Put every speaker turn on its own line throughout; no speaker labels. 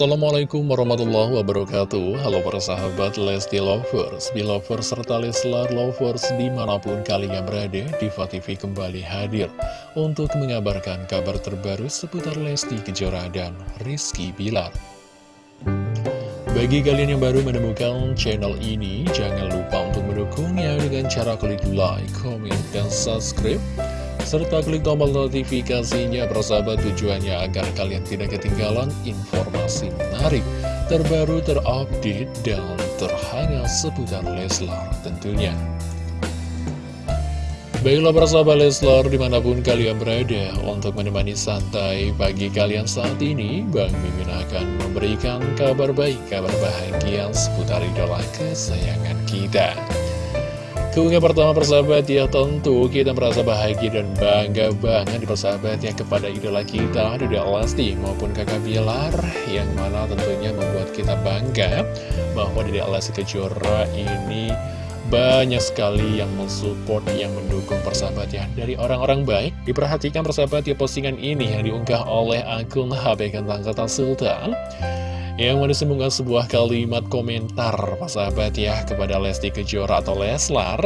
Assalamualaikum warahmatullahi wabarakatuh. Halo para sahabat Lesti Lovers, Belovers, serta Leslar Lovers di mana pun kalian berada Diva TV kembali hadir untuk mengabarkan kabar terbaru seputar Lesti Kejora dan Rizky Bilar. Bagi kalian yang baru menemukan channel ini, jangan lupa untuk mendukungnya dengan cara klik like, comment, dan subscribe serta klik tombol notifikasinya bersahabat tujuannya agar kalian tidak ketinggalan informasi menarik, terbaru, terupdate, dan terhangat seputar Leslar tentunya. Baiklah persahabat Leslar di mana pun kalian berada untuk menemani santai pagi kalian saat ini Bang Mimin akan memberikan kabar baik, kabar bahagia seputar idola kesayangan kita Keunggah pertama persahabat ya tentu kita merasa bahagia dan bangga banget di persahabat ya kepada idola kita Dede Alasti maupun kakak Bilar yang mana tentunya membuat kita bangga bahwa Dede Alasti Kejora ini banyak sekali yang mensupport, yang mendukung persahabat ya Dari orang-orang baik, diperhatikan persahabat ya postingan ini yang diunggah oleh akun HB Kentang Kota Sultan yang mana disembungkan sebuah kalimat komentar sahabat ya kepada Lesti Kejora atau Leslar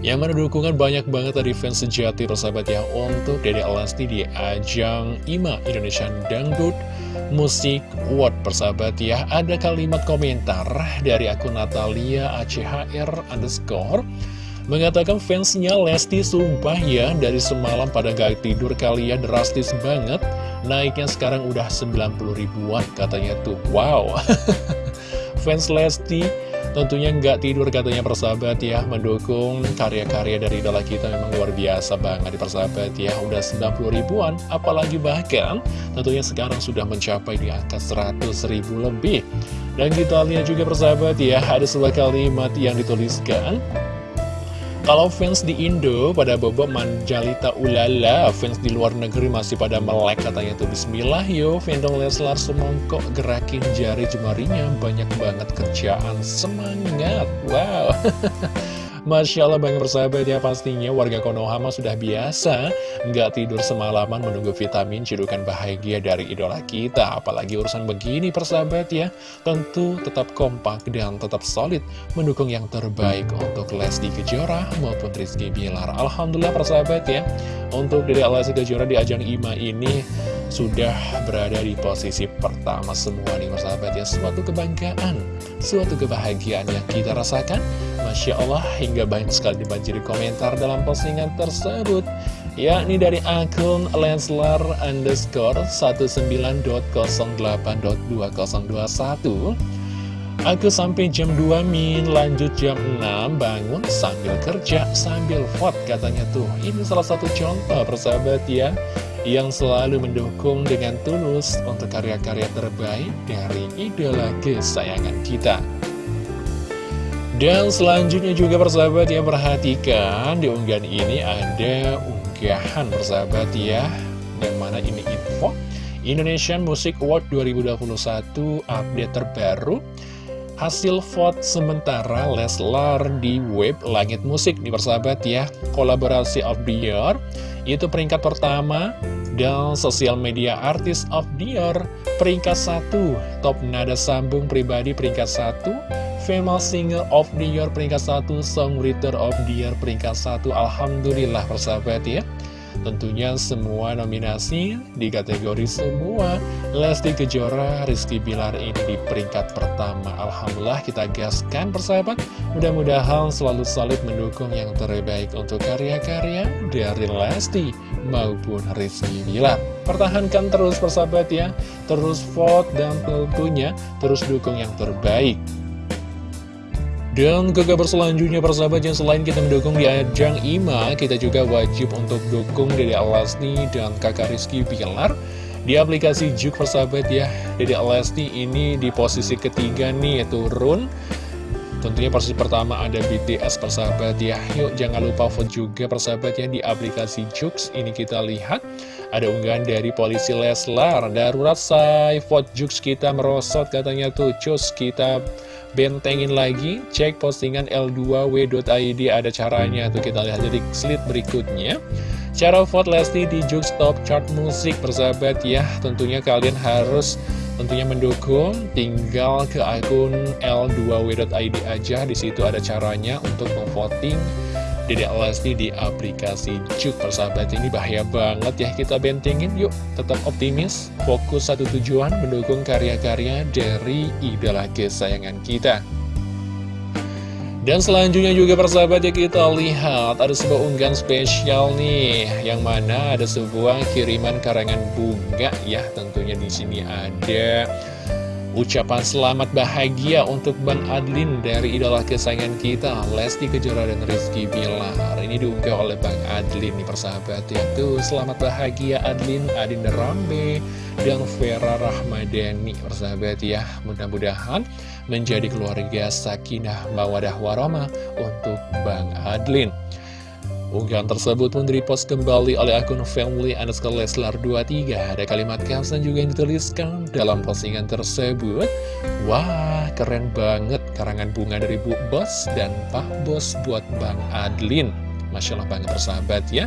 yang mana dukungan banyak banget dari fans sejati persahabat ya untuk Dede Lesti di ajang IMA Indonesian Dangdut Musik Award persahabat ya. Ada kalimat komentar dari akun Natalia ACHR underscore Mengatakan fansnya Lesti sumpah ya dari semalam pada gak tidur kalian drastis banget. Naiknya sekarang udah 90 ribuan katanya tuh. Wow. Fans Lesti tentunya nggak tidur katanya persahabat ya. Mendukung karya-karya dari idola kita memang luar biasa banget di persahabat ya. Udah 90 ribuan apalagi bahkan tentunya sekarang sudah mencapai di angka 100 ribu lebih. Dan kita lihat juga persahabat ya ada sebuah kalimat yang dituliskan kalau fans di Indo pada bobo manjalita ulala, fans di luar negeri masih pada melek katanya tuh. Bismillah yo, fandom Leslar semongkok gerakin jari jemarinya, banyak banget kerjaan, semangat, wow. Masya Allah banget persahabat ya pastinya warga Konohama sudah biasa nggak tidur semalaman menunggu vitamin cidukan bahagia dari idola kita. Apalagi urusan begini persahabat ya. Tentu tetap kompak dan tetap solid mendukung yang terbaik untuk Lesti Kejora maupun Rizky Bilar. Alhamdulillah persahabat ya. Untuk dari Lesti Kejora di ajang IMA ini sudah berada di posisi pertama semua nih persahabat ya. Suatu kebanggaan suatu kebahagiaan yang kita rasakan. Masya Allah hingga banyak sekali dibanjiri komentar dalam postingan tersebut. Yakni dari akun Lenslar underscore 19.08.2021 Aku sampai jam 2 min, lanjut jam 6, bangun sambil kerja, sambil vote katanya tuh. Ini salah satu contoh persahabat ya, yang selalu mendukung dengan tulus untuk karya-karya terbaik dari idola kesayangan kita. Dan selanjutnya juga persahabat yang perhatikan di unggahan ini ada unggahan persahabat ya. Yang mana ini info? Indonesian Music Award 2021 update terbaru Hasil vote sementara Leslar di web Langit Musik di persahabat ya Kolaborasi of the year Itu peringkat pertama Dan sosial media artis of the year Peringkat satu Top nada sambung pribadi peringkat satu Female Singer of the Year peringkat 1, Songwriter of the Year peringkat 1. Alhamdulillah persahabat ya. Tentunya semua nominasi di kategori semua. Lesti Kejora, Rizky Bilar ini di peringkat pertama. Alhamdulillah kita gaskan persahabat. Mudah-mudahan selalu solid mendukung yang terbaik untuk karya-karya dari Lesti maupun Rizky Bilar. Pertahankan terus persahabat ya. Terus vote dan tentunya terus dukung yang terbaik dan ke kabar selanjutnya persahabat yang selain kita mendukung di ajang IMA Kita juga wajib untuk dukung Dede Alasti dan kakak Rizky Pilar Di aplikasi Juk persahabat ya. Dede Alasti ini di posisi ketiga nih yaitu Run Tentunya posisi pertama ada BTS persahabat ya. Yuk jangan lupa vote juga persahabat ya di aplikasi Jux. Ini kita lihat ada unggahan dari polisi Leslar Darurat say vote Jux kita merosot katanya tuh. Cus kita bentengin lagi. Cek postingan L2W.id ada caranya tuh kita lihat. Jadi slide berikutnya. Cara vote Lesti di Juk Stop Chart Musik persahabat ya. Tentunya kalian harus tentunya mendukung. Tinggal ke akun l2w.id aja. Di situ ada caranya untuk memvoting Dedek Lesti di aplikasi Juk persahabat ini bahaya banget ya kita bentengin yuk. Tetap optimis fokus satu tujuan mendukung karya-karya dari idola kesayangan kita. Dan selanjutnya juga persahabat ya kita lihat ada sebuah unggahan spesial nih yang mana ada sebuah kiriman karangan bunga ya tentunya di sini ada Ucapan selamat bahagia untuk Bang Adlin dari idola kesayangan kita Lesti Kejora dan Rizky Bilar. Ini diunggah oleh Bang Adlin nih persahabat ya. Tuh selamat bahagia Adlin, Adin Rambe dan Vera Rahmadani persahabat ya. Mudah-mudahan menjadi keluarga sakinah mawadah warama untuk Bang Adlin Unggahan tersebut pun repost kembali oleh akun family underscore Leslar 23 Ada kalimat caption juga yang dituliskan dalam postingan tersebut. Wah keren banget karangan bunga dari Bu Bos dan Pak Bos buat Bang Adlin Masya Allah banget persahabat ya.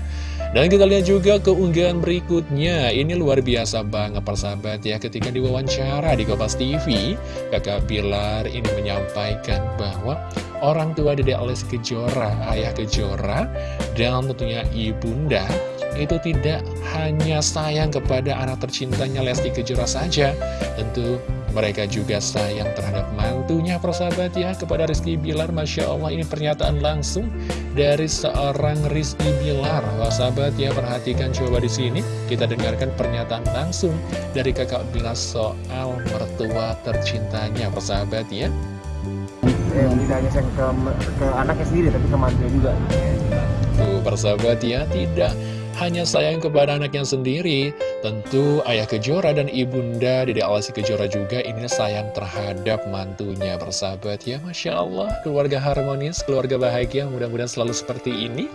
Dan kita lihat juga keunggahan berikutnya. Ini luar biasa banget persahabat ya Ketika diwawancara di Kompas TV Kakak Bilar ini menyampaikan bahwa Orang tua Dede Lesti Kejora, ayah Kejora Dan tentunya ibunda Itu tidak hanya sayang kepada anak tercintanya Lesti Kejora saja. Tentu mereka juga sayang terhadap mantunya persahabat ya kepada Rizky Bilar. Masya Allah ini pernyataan langsung dari seorang Rizky Bilar. Wah sahabat ya perhatikan coba di sini. Kita dengarkan pernyataan langsung dari kakak Bilar soal mertua tercintanya persahabat ya.
Eh, tidak hanya sayang ke, ke anaknya sendiri tapi ke mantunya juga.
Tuh persahabat ya tidak hanya sayang kepada anaknya sendiri. Tentu ayah Kejora dan ibunda Dede Alasi Kejora juga ini sayang terhadap mantunya bersahabat ya Masya Allah. Keluarga harmonis, keluarga bahagia mudah-mudahan selalu seperti ini.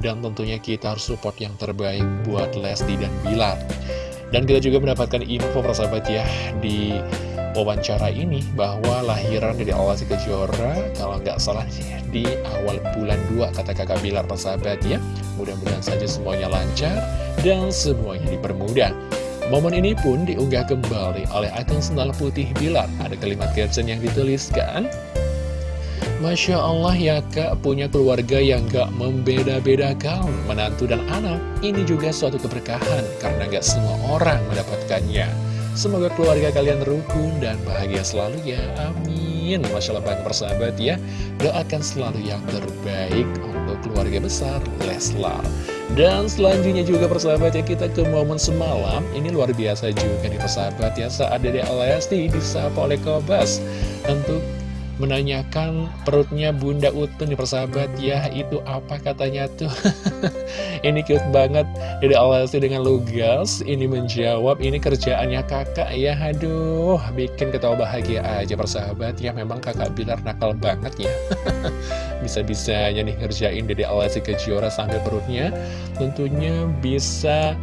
Dan tentunya kita harus support yang terbaik buat Lesti dan Bilar. Dan kita juga mendapatkan info persahabat ya di wawancara ini bahwa lahiran dari si Kejora kalau nggak salah di awal bulan 2 kata kakak Bilar persahabat ya. Mudah-mudahan saja semuanya lancar dan semuanya dipermudah. Momen ini pun diunggah kembali oleh akun sendal putih Bilar. Ada kalimat caption yang dituliskan Masya Allah ya kak punya keluarga yang gak membeda-bedakan. Menantu dan anak Ini juga suatu keberkahan karena gak semua orang mendapatkannya Semoga keluarga kalian rukun dan bahagia selalu ya, amin. Masya Allah Bang persahabat ya. Doakan selalu yang terbaik untuk keluarga besar Leslar. Dan selanjutnya juga persahabat ya kita ke momen semalam. Ini luar biasa juga nih persahabat ya. Saat Dede Lesti disapa oleh Kobas Untuk menanyakan perutnya Bunda Utun di persahabat ya itu apa? katanya tuh. Ini cute banget. Dede Alasi dengan lugas ini menjawab ini kerjaannya kakak ya aduh bikin ketawa bahagia aja persahabat. Ya memang kakak Bilar nakal banget ya. Bisa-bisanya nih ngerjain Dede Alasi Kejora sambil perutnya. Tentunya bisa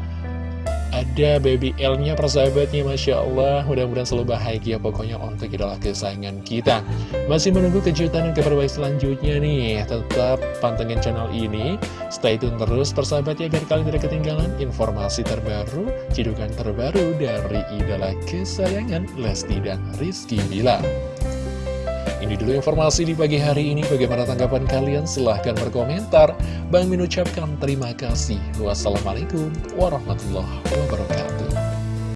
ada baby L-nya persahabatnya Masya Allah. Mudah-mudahan selalu bahagia pokoknya untuk idola kesayangan kita. Masih menunggu kejutan dan kabar selanjutnya nih. Tetap pantengin channel ini. Stay tune terus persahabatnya Biar kalian tidak ketinggalan informasi terbaru Cidukan terbaru dari idola kesayangan Lesti dan Rizky Bila ini dulu informasi di pagi hari ini. Bagaimana tanggapan kalian? Silahkan berkomentar. Bang Min ucapkan terima kasih. Wassalamualaikum warahmatullahi wabarakatuh.